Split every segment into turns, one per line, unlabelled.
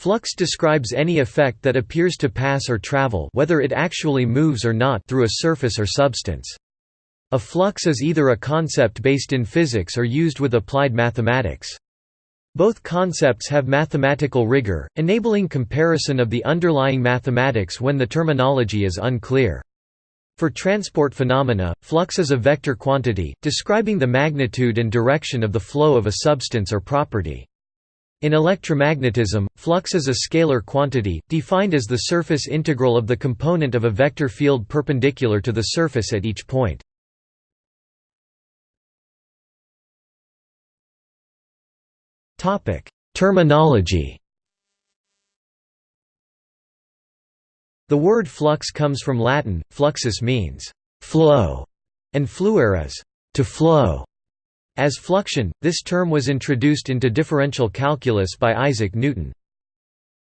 Flux describes any effect that appears to pass or travel whether it actually moves or not through a surface or substance. A flux is either a concept based in physics or used with applied mathematics. Both concepts have mathematical rigor, enabling comparison of the underlying mathematics when the terminology is unclear. For transport phenomena, flux is a vector quantity, describing the magnitude and direction of the flow of a substance or property. In electromagnetism, flux is a scalar quantity, defined as the surface integral of the component of a vector field perpendicular to the surface at each point. Terminology. The word flux comes from Latin, fluxus means flow, and fluere is to flow. As fluxion, this term was introduced into differential calculus by Isaac Newton.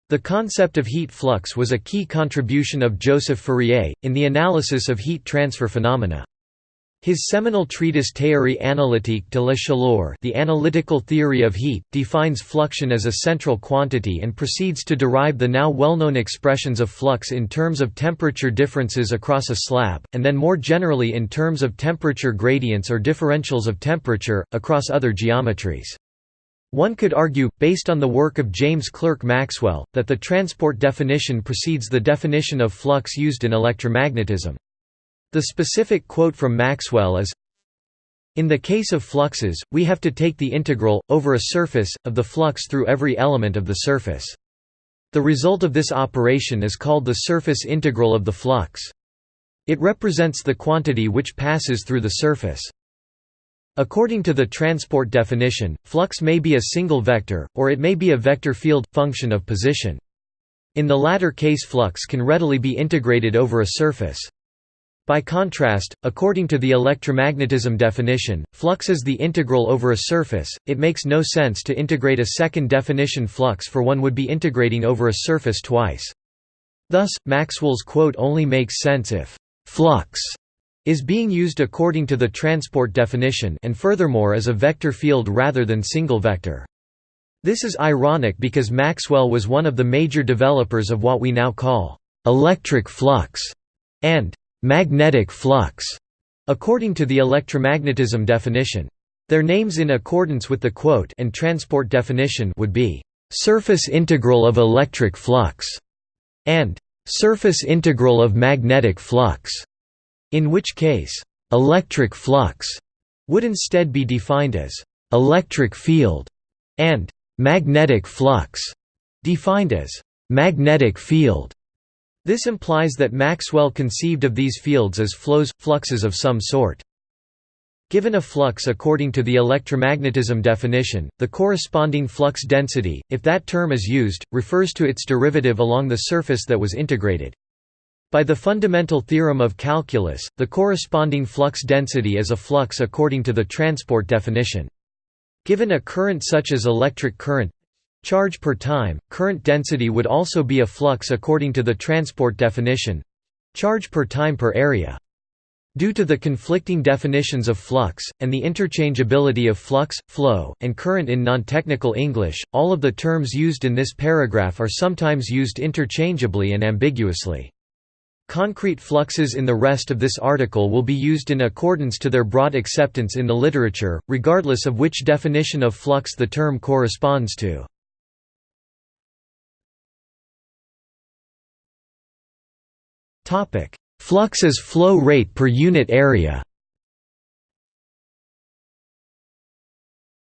The concept of heat flux was a key contribution of Joseph Fourier, in the analysis of heat transfer phenomena. His seminal treatise Théorie analytique de la chaleur The Analytical Theory of Heat, defines fluxion as a central quantity and proceeds to derive the now well-known expressions of flux in terms of temperature differences across a slab, and then more generally in terms of temperature gradients or differentials of temperature, across other geometries. One could argue, based on the work of James Clerk Maxwell, that the transport definition precedes the definition of flux used in electromagnetism. The specific quote from Maxwell is, in the case of fluxes, we have to take the integral, over a surface, of the flux through every element of the surface. The result of this operation is called the surface integral of the flux. It represents the quantity which passes through the surface. According to the transport definition, flux may be a single vector, or it may be a vector field, function of position. In the latter case flux can readily be integrated over a surface. By contrast, according to the electromagnetism definition, flux is the integral over a surface, it makes no sense to integrate a second definition flux for one would be integrating over a surface twice. Thus, Maxwell's quote only makes sense if «flux» is being used according to the transport definition and furthermore as a vector field rather than single vector. This is ironic because Maxwell was one of the major developers of what we now call «electric flux» and magnetic flux, according to the electromagnetism definition. Their names in accordance with the quote and transport definition would be surface integral of electric flux and surface integral of magnetic flux, in which case electric flux would instead be defined as electric field and magnetic flux defined as magnetic field. This implies that Maxwell conceived of these fields as flows, fluxes of some sort. Given a flux according to the electromagnetism definition, the corresponding flux density, if that term is used, refers to its derivative along the surface that was integrated. By the fundamental theorem of calculus, the corresponding flux density is a flux according to the transport definition. Given a current such as electric current, Charge per time, current density would also be a flux according to the transport definition charge per time per area. Due to the conflicting definitions of flux, and the interchangeability of flux, flow, and current in non-technical English, all of the terms used in this paragraph are sometimes used interchangeably and ambiguously. Concrete fluxes in the rest of this article will be used in accordance to their broad acceptance in the literature, regardless of which definition of flux the term corresponds to. Flux as flow rate per unit area.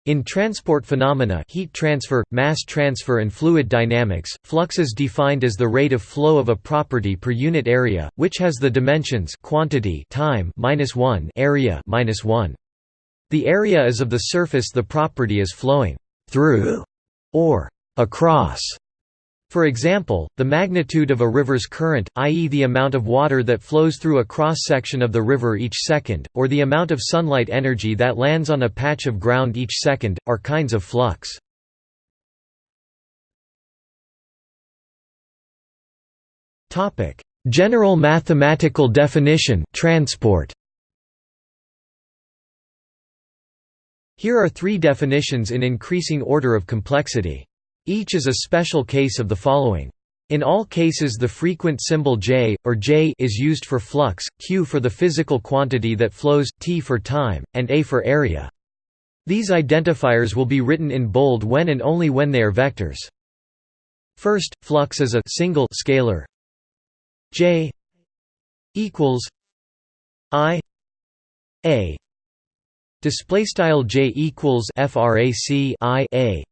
In transport phenomena heat transfer, mass transfer and fluid dynamics, flux is defined as the rate of flow of a property per unit area, which has the dimensions quantity time minus 1 area minus 1. The area is of the surface the property is flowing through or across. For example, the magnitude of a river's current, i.e. the amount of water that flows through a cross-section of the river each second, or the amount of sunlight energy that lands on a patch of ground each second, are kinds of flux. General mathematical definition transport. Here are three definitions in increasing order of complexity. Each is a special case of the following. In all cases the frequent symbol J, or J is used for flux, Q for the physical quantity that flows, T for time, and A for area. These identifiers will be written in bold when and only when they are vectors. First, flux is a single scalar J equals I A display style J equals frac I A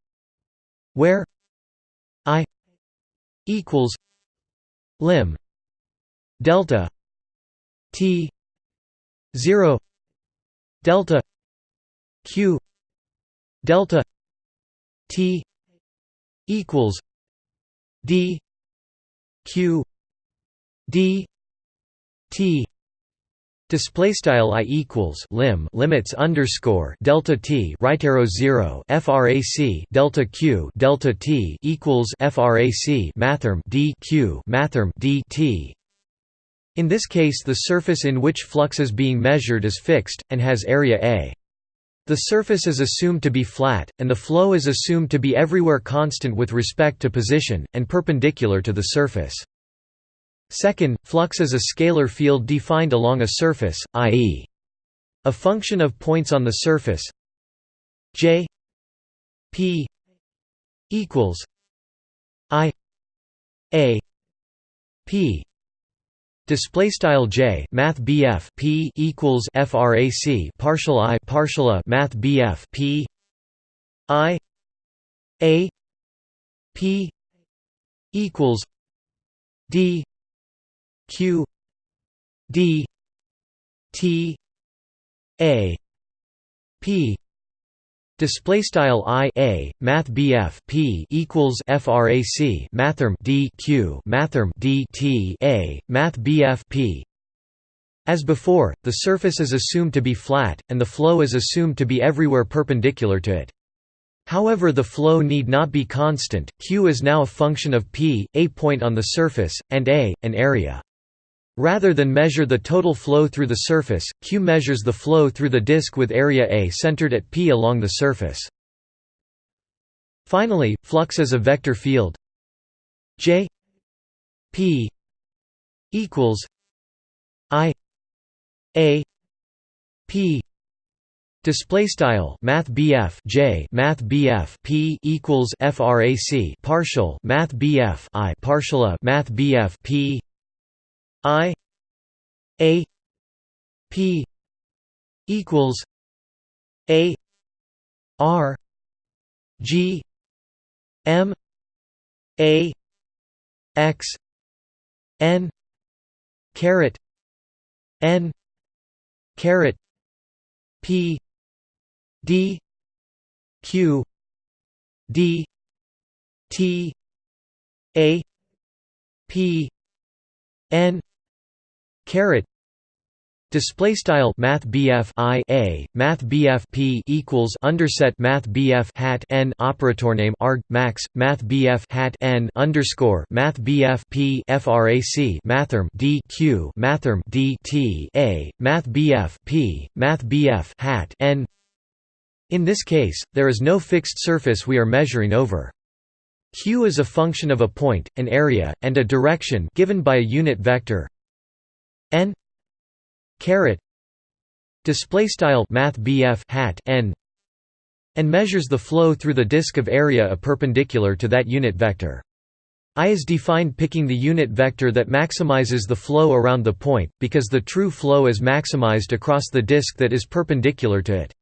where I equals lim delta T 0 delta Q delta T equals D Q D T Display style i equals lim limits underscore delta t right arrow zero frac delta q delta t equals frac mathrm d q mathrm d t. In this case, the surface in which flux is being measured is fixed and has area a. The surface is assumed to be flat, and the flow is assumed to be everywhere constant with respect to position, and perpendicular to the surface. Second, flux is a scalar field defined along a surface, i.e. a function of points on the surface j p equals i a p Display style j math bf p equals frac partial i partial a math bf p i a p equals d q d t a p Display style i a math bf p equals frac mathrm d q mathrm d t a math bf p. As before, the surface is assumed to be flat, and the flow is assumed to be everywhere perpendicular to it. However the flow need not be constant, q is now a function of p, a point on the surface, and a, an area. Rather than measure the total flow through the surface, Q measures the flow through the disk with area A centered at P along the surface. Finally, flux is a vector field J P equals I A P Display style Math BF J Math BF P equals FRAC partial Math BF I partial A Math BF P I A P equals A R G M A X N caret N caret P D Q D T A P N caret display style math BF I a math BF P equals underset math BF hat n operator name arg max math BF hat n underscore math BF P frac mathrm D Q mathrm D T a math BF P math BF hat n. In this case there is no fixed surface we are measuring over. Q is a function of a point, an area, and a direction given by a unit vector n caret display style math hat n and measures the flow through the disk of area a perpendicular to that unit vector. I is defined picking the unit vector that maximizes the flow around the point, because the true flow is maximized across the disk that is perpendicular to it.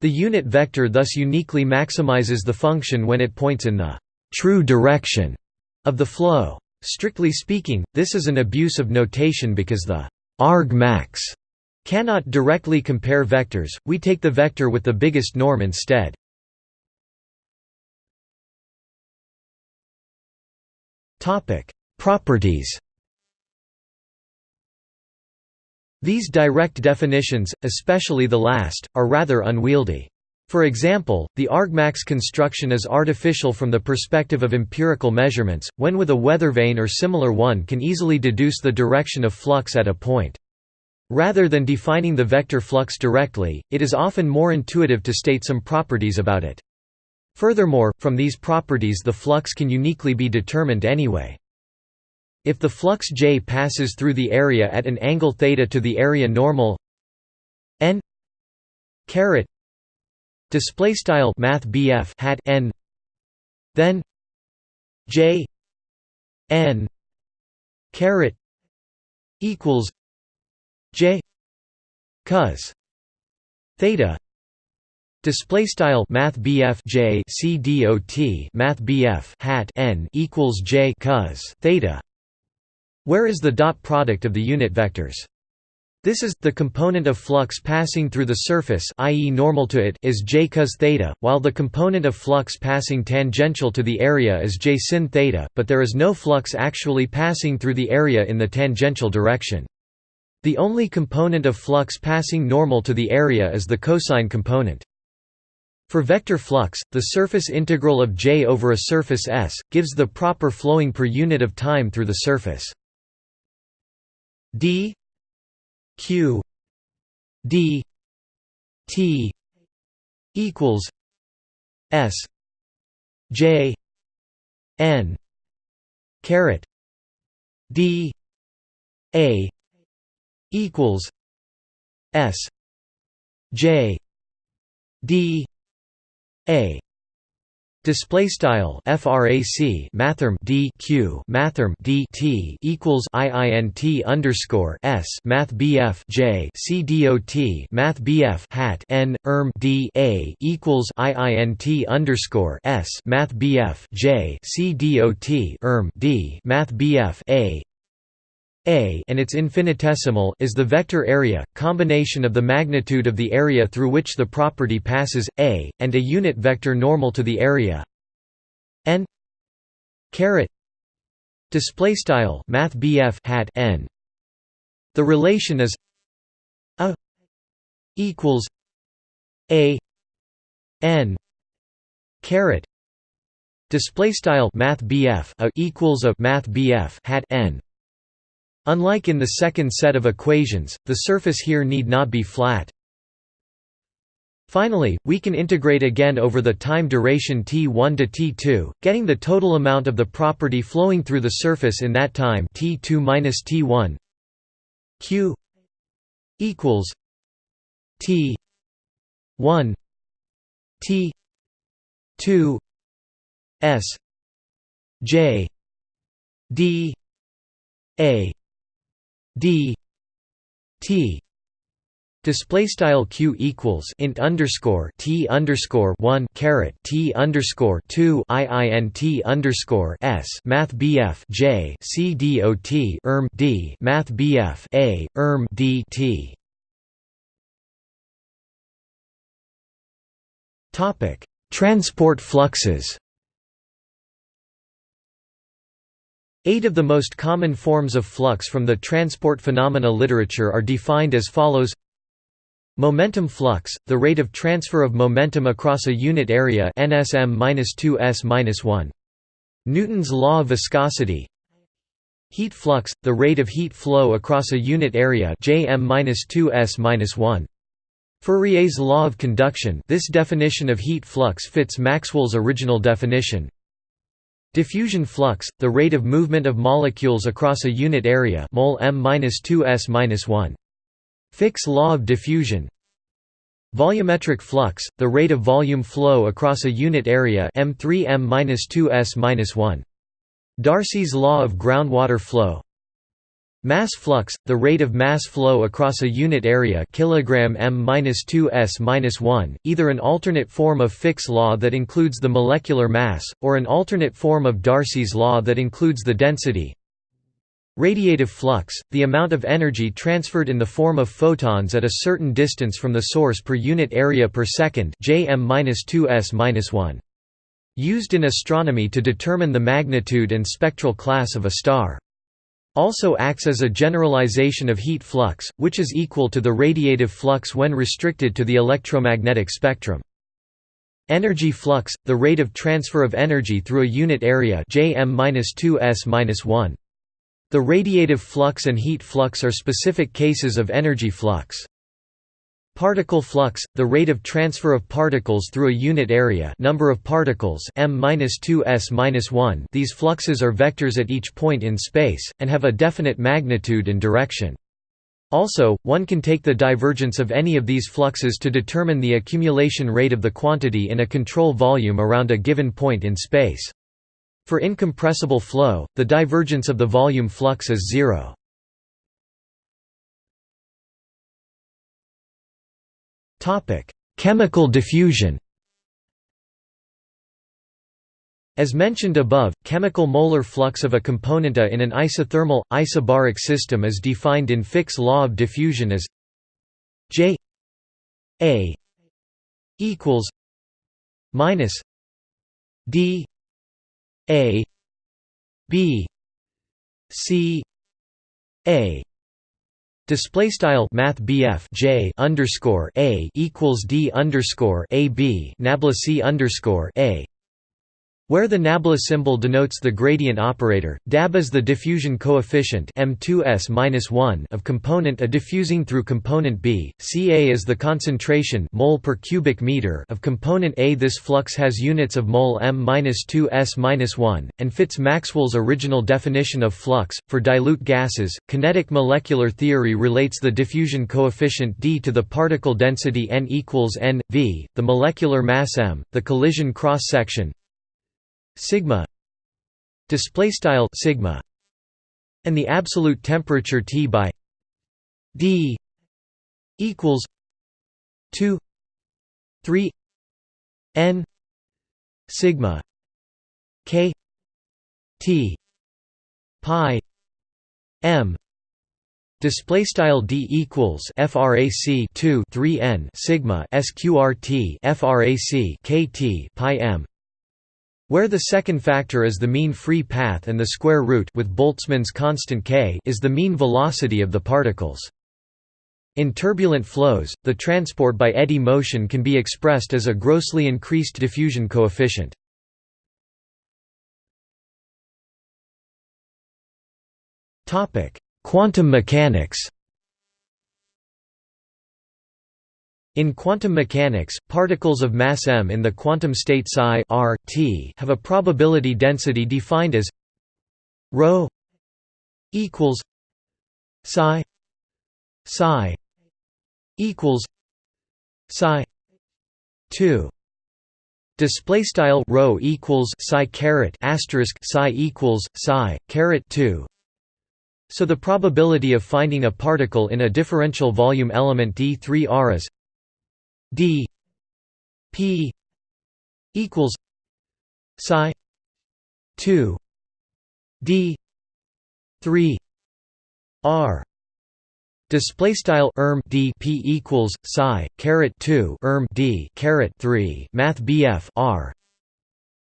The unit vector thus uniquely maximizes the function when it points in the true direction of the flow. Strictly speaking, this is an abuse of notation because the argmax cannot directly compare vectors, we take the vector with the biggest norm instead. Properties These direct definitions, especially the last, are rather unwieldy. For example, the argmax construction is artificial from the perspective of empirical measurements, when with a weather vane or similar one can easily deduce the direction of flux at a point. Rather than defining the vector flux directly, it is often more intuitive to state some properties about it. Furthermore, from these properties the flux can uniquely be determined anyway. If the flux J passes through the area at an angle theta to the area normal n caret display style math hat n then J n caret equals J cos theta Display style Math J C D O T Math hat n equals J cos theta where is the dot product of the unit vectors? This is the component of flux passing through the surface, i.e., normal to it, is j cos theta, while the component of flux passing tangential to the area is j sin theta, but there is no flux actually passing through the area in the tangential direction. The only component of flux passing normal to the area is the cosine component. For vector flux, the surface integral of j over a surface S, gives the proper flowing per unit of time through the surface d q d t equals s j n caret d a equals s j d a Display style frac mathrm d q mathrm d t equals iint underscore s math bf j c math bf hat n erm d a equals iint underscore s math bf j c erm d math bf a a and its infinitesimal is the vector area, combination of the magnitude of the area through which the property passes, a, and a unit vector normal to the area. N caret display style math hat n. The relation is a equals a n caret display style math a equals a math hat n Unlike in the second set of equations, the surface here need not be flat. Finally, we can integrate again over the time duration t1 to t2, getting the total amount of the property flowing through the surface in that time t2 minus t1 q equals t 1 t 2 s j d a d t display style q equals int underscore t underscore 1 caret t underscore 2 iint underscore s math bf j c dot erm d math bf a erm d t. Topic. Transport fluxes Eight of the most common forms of flux from the transport phenomena literature are defined as follows Momentum flux, the rate of transfer of momentum across a unit area nsm-2s-1. Newton's law of viscosity Heat flux, the rate of heat flow across a unit area Jm-2s-1. Fourier's law of conduction this definition of heat flux fits Maxwell's original definition Diffusion flux, the rate of movement of molecules across a unit area mol m-2s-1. Fick's law of diffusion Volumetric flux, the rate of volume flow across a unit area m3 m-2s-1. Darcy's law of groundwater flow Mass flux, the rate of mass flow across a unit area kilogram m-2s-1, either an alternate form of Fick's law that includes the molecular mass, or an alternate form of Darcy's law that includes the density. Radiative flux, the amount of energy transferred in the form of photons at a certain distance from the source per unit area per second jm-2s-1. Used in astronomy to determine the magnitude and spectral class of a star also acts as a generalization of heat flux, which is equal to the radiative flux when restricted to the electromagnetic spectrum. Energy flux, the rate of transfer of energy through a unit area Jm-2s-1. The radiative flux and heat flux are specific cases of energy flux. Particle flux, the rate of transfer of particles through a unit area number of particles m-2s-1 these fluxes are vectors at each point in space, and have a definite magnitude and direction. Also, one can take the divergence of any of these fluxes to determine the accumulation rate of the quantity in a control volume around a given point in space. For incompressible flow, the divergence of the volume flux is zero. Topic: Chemical diffusion. As mentioned above, chemical molar flux of a component A in an isothermal, isobaric system is defined in Fick's law of diffusion as J A equals minus D A B C A Display style Math J underscore A equals D underscore A B Nabla C underscore A where the nabla symbol denotes the gradient operator, dab is the diffusion coefficient m2s of component A diffusing through component B, Ca is the concentration mole per cubic meter of component A. This flux has units of mole m-2s-1, and fits Maxwell's original definition of flux. For dilute gases, kinetic molecular theory relates the diffusion coefficient d to the particle density n equals n, v, the molecular mass m, the collision cross-section, sigma display style sigma and the absolute temperature T by D equals 2 3 n sigma k T pi m Display style d equals frac 2 3 n sigma sqrt frac kt pi m where the second factor is the mean free path and the square root with Boltzmann's constant k is the mean velocity of the particles. In turbulent flows, the transport by eddy motion can be expressed as a grossly increased diffusion coefficient. Quantum mechanics In quantum mechanics, particles of mass m in the quantum state psi r, t have a probability density defined as ρ equals psi psi equals psi 2 display style rho equals psi caret asterisk psi equals psi caret 2 so the probability of finding a particle in a differential volume element d3r is d p equals psi 2 d 3 r Display style erm d p equals psi caret 2 erm d caret 3 math bf r.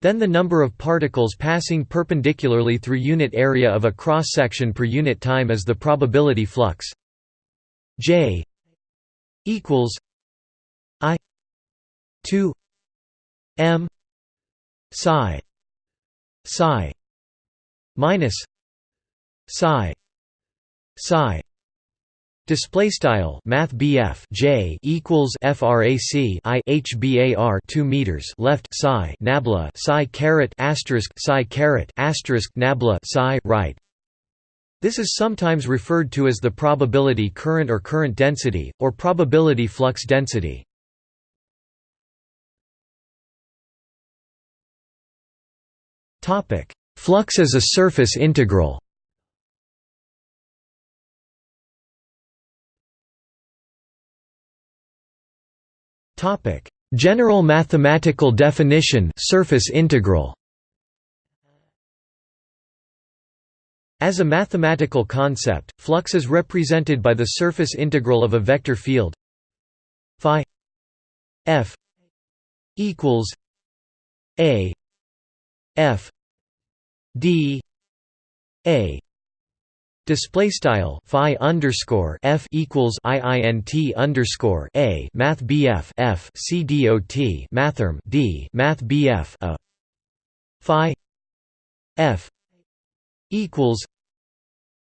Then the number of particles passing perpendicularly through unit area of a cross section per unit time is the probability flux. J equals 2 m psi psi minus psi psi Display style Math J equals FRAC I HBAR two meters left psi nabla psi caret asterisk psi caret asterisk nabla psi right. This is sometimes referred to as the probability current or current density, or probability flux density. Topic: Flux as a surface integral. Topic: General mathematical definition surface integral. As a mathematical concept, flux is represented by the surface integral of a vector field phi f equals a f d a. Display style phi underscore f equals iint underscore a math bf f c dot mathrm d math bf a. Phi f equals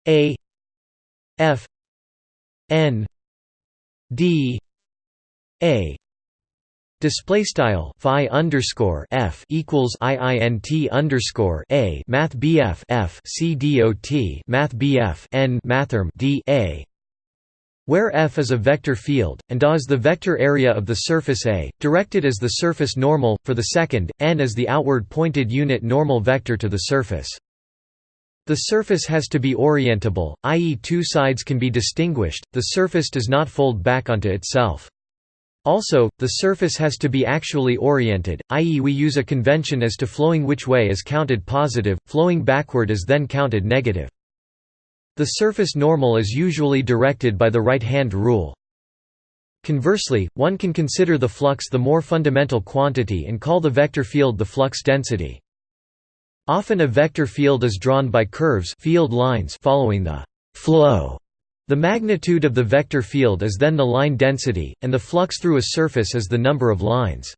a f n d a display style phi underscore f equals iint underscore a math bf f c math bf n mathrm d a where f is a vector field, and a is the vector area of the surface A, directed as the surface normal, for the second, n is the outward pointed unit normal vector to the surface. The surface has to be orientable, i.e. two sides can be distinguished, the surface does not fold back onto itself. Also, the surface has to be actually oriented, i.e. we use a convention as to flowing which way is counted positive, flowing backward is then counted negative. The surface normal is usually directed by the right-hand rule. Conversely, one can consider the flux the more fundamental quantity and call the vector field the flux density. Often a vector field is drawn by curves field lines following the flow. The magnitude of the vector field is then the line density, and the flux through a surface is the number of lines.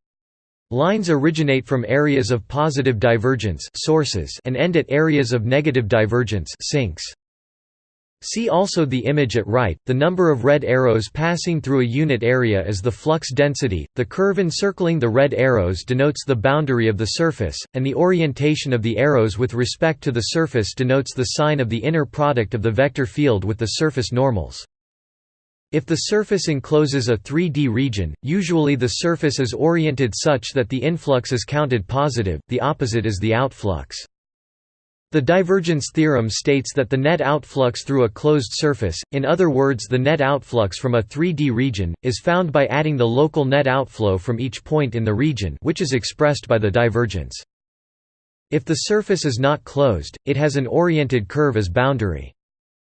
Lines originate from areas of positive divergence sources and end at areas of negative divergence sinks. See also the image at right, the number of red arrows passing through a unit area is the flux density, the curve encircling the red arrows denotes the boundary of the surface, and the orientation of the arrows with respect to the surface denotes the sign of the inner product of the vector field with the surface normals. If the surface encloses a 3D region, usually the surface is oriented such that the influx is counted positive, the opposite is the outflux. The divergence theorem states that the net outflux through a closed surface, in other words the net outflux from a 3D region, is found by adding the local net outflow from each point in the region which is expressed by the divergence. If the surface is not closed, it has an oriented curve as boundary.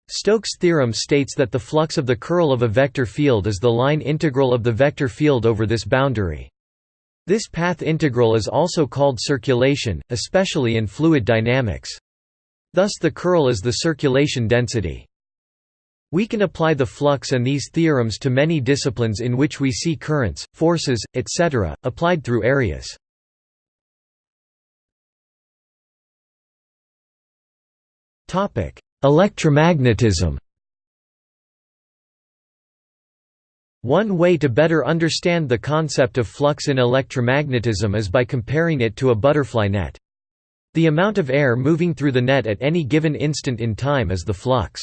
Stokes' theorem states that the flux of the curl of a vector field is the line integral of the vector field over this boundary. This path integral is also called circulation, especially in fluid dynamics. Thus the curl is the circulation density. We can apply the flux and these theorems to many disciplines in which we see currents, forces, etc., applied through areas. Electromagnetism One way to better understand the concept of flux in electromagnetism is by comparing it to a butterfly net. The amount of air moving through the net at any given instant in time is the flux.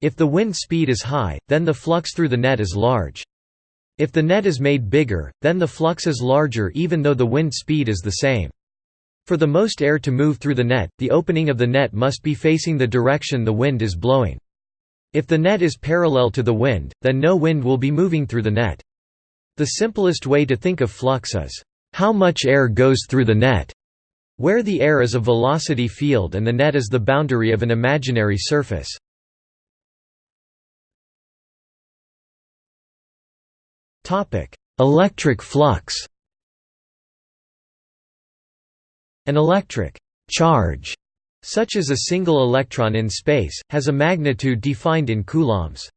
If the wind speed is high, then the flux through the net is large. If the net is made bigger, then the flux is larger even though the wind speed is the same. For the most air to move through the net, the opening of the net must be facing the direction the wind is blowing. If the net is parallel to the wind, then no wind will be moving through the net. The simplest way to think of flux is, how much air goes through the net? where the air is a velocity field and the net is the boundary of an imaginary surface. Electric flux An electric charge, such as a single electron in space, has a magnitude defined in coulombs.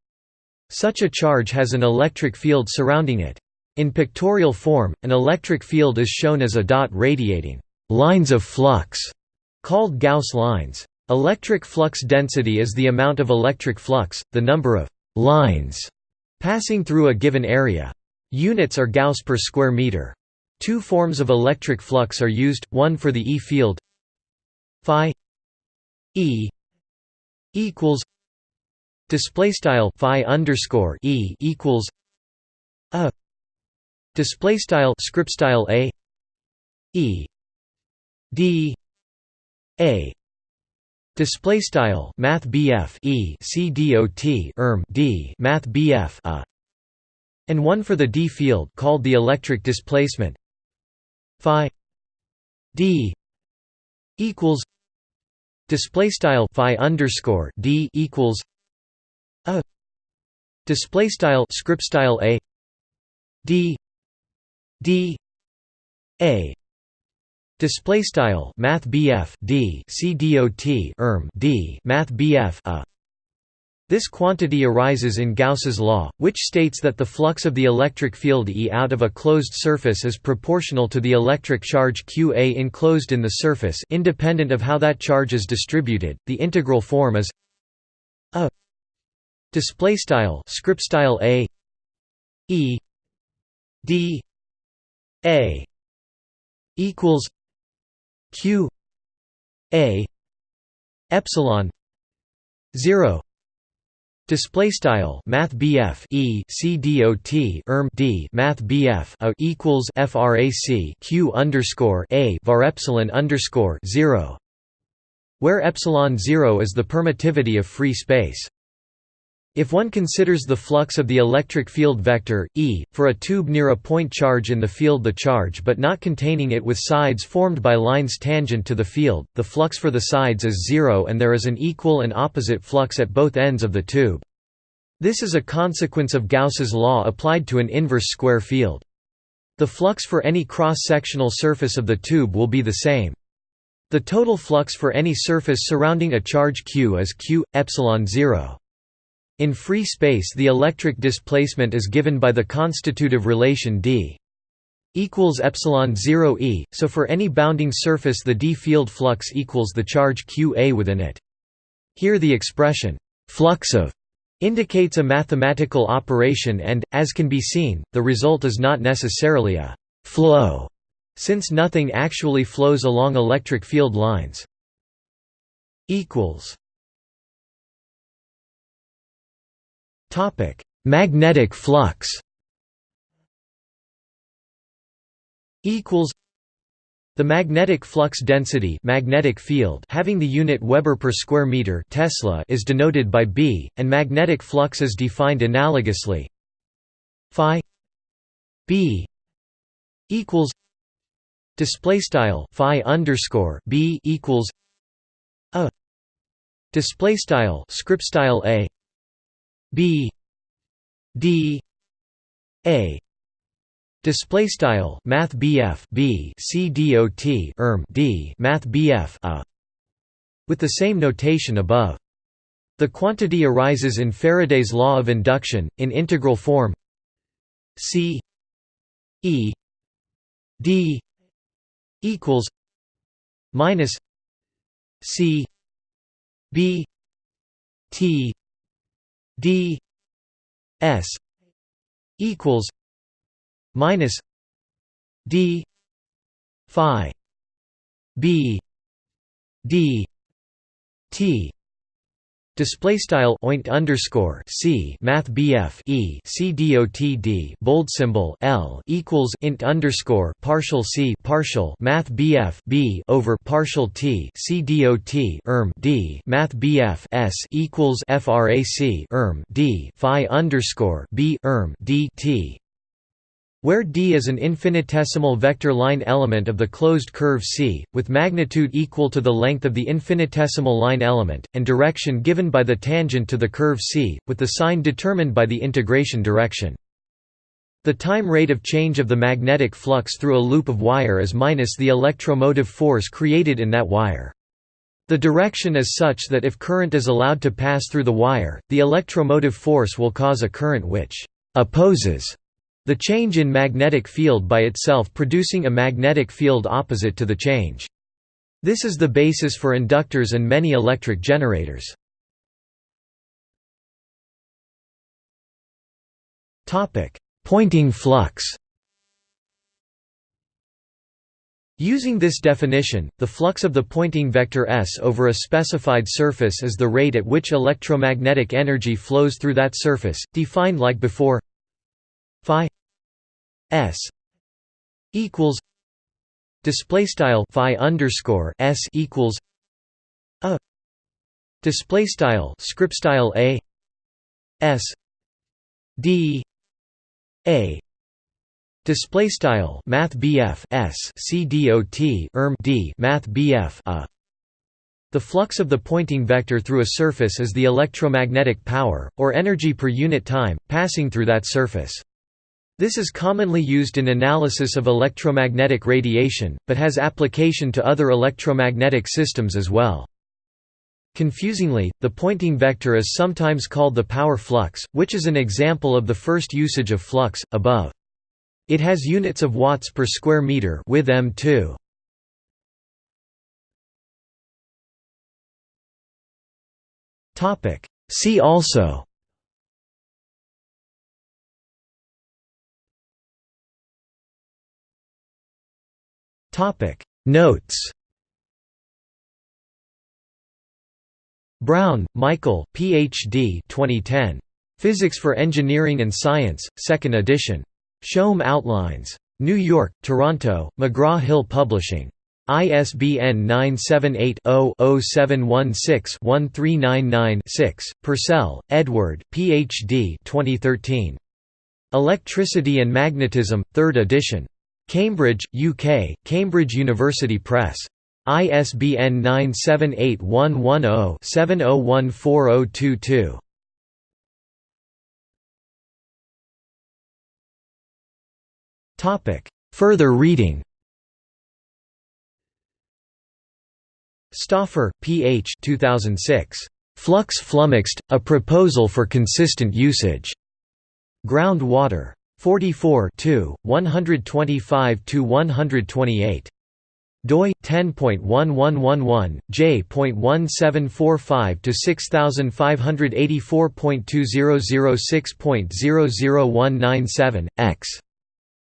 Such a charge has an electric field surrounding it. In pictorial form, an electric field is shown as a dot radiating lines of flux, called Gauss lines. Electric flux density is the amount of electric flux, the number of lines passing through a given area. Units are Gauss per square meter. Two forms of electric flux are used, one for the E field phi E equals display style phi underscore E equals a display style script style a E d a display style math BF e c dot erm d math BF a and one for the d field called the electric displacement phi d equals display style phi underscore d equals a display style script style a d d a Display style Math BF D C dot erm D Math BF a this quantity arises in Gauss's law, which states that the flux of the electric field E out of a closed surface is proportional to the electric charge Qa enclosed in the surface independent of how that charge is distributed. The integral form is a display style script style a e d a equals q a epsilon 0 Display style Math BF E C D O T erm D Math BF a equals FRAC Q underscore A var epsilon underscore zero where epsilon zero is the permittivity of free space. If one considers the flux of the electric field vector, E, for a tube near a point charge in the field the charge but not containing it with sides formed by lines tangent to the field, the flux for the sides is zero and there is an equal and opposite flux at both ends of the tube. This is a consequence of Gauss's law applied to an inverse square field. The flux for any cross-sectional surface of the tube will be the same. The total flux for any surface surrounding a charge q is q epsilon 0. In free space the electric displacement is given by the constitutive relation d equals epsilon 0 e, so for any bounding surface the d field flux equals the charge qa within it. Here the expression flux of indicates a mathematical operation and, as can be seen, the result is not necessarily a flow, since nothing actually flows along electric field lines. Topic: Magnetic flux. Equals. The magnetic flux density, magnetic field, having the unit Weber per square meter, Tesla, is denoted by B, and magnetic flux is defined analogously. Phi B equals display style Phi underscore B equals a display style script style a B D A. Display style math BF B C dot erm D math BF a. With the same notation above. The quantity arises in Faraday's law of induction in integral form C E D equals minus C B T d s equals minus d phi b d t Display style oint underscore c math bf e c dot d bold symbol l equals int underscore partial c partial math bf b over partial t c dot erm d math bf s equals frac erm d phi underscore b erm d t where D is an infinitesimal vector line element of the closed curve C, with magnitude equal to the length of the infinitesimal line element, and direction given by the tangent to the curve C, with the sign determined by the integration direction. The time rate of change of the magnetic flux through a loop of wire is minus the electromotive force created in that wire. The direction is such that if current is allowed to pass through the wire, the electromotive force will cause a current which opposes the change in magnetic field by itself producing a magnetic field opposite to the change. This is the basis for inductors and many electric generators. Poynting flux Using this definition, the flux of the Poynting vector S over a specified surface is the rate at which electromagnetic energy flows through that surface, defined like before phi S equals display style phi underscore S equals a display style script style a S D a display style math BF S C D O T erm D math BF a the flux of the Poynting vector through a surface is the electromagnetic power, or energy per unit time, passing through that surface. This is commonly used in analysis of electromagnetic radiation, but has application to other electromagnetic systems as well. Confusingly, the Poynting vector is sometimes called the power flux, which is an example of the first usage of flux, above. It has units of watts per square meter with M2. See also Notes Brown, Michael, Ph.D. 2010. Physics for Engineering and Science, 2nd edition. Schaum's Outlines. New York, Toronto, McGraw-Hill Publishing. ISBN 978-0-0716-1399-6. Purcell, Edward, Ph.D. 2013. Electricity and Magnetism, 3rd edition. Cambridge, UK, Cambridge University Press. ISBN 978-110-70140022. Further reading Stauffer, P.H. 2006. Flux Flummoxed, A Proposal for Consistent Usage. Groundwater. 44 125–128 doi 10.1111 j.1745 to 6584.2006.00197 x.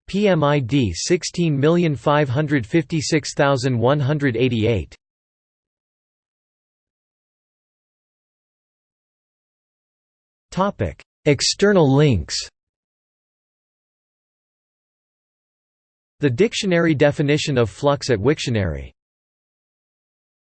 PMID 16556188 Topic External links The dictionary definition of flux at Wiktionary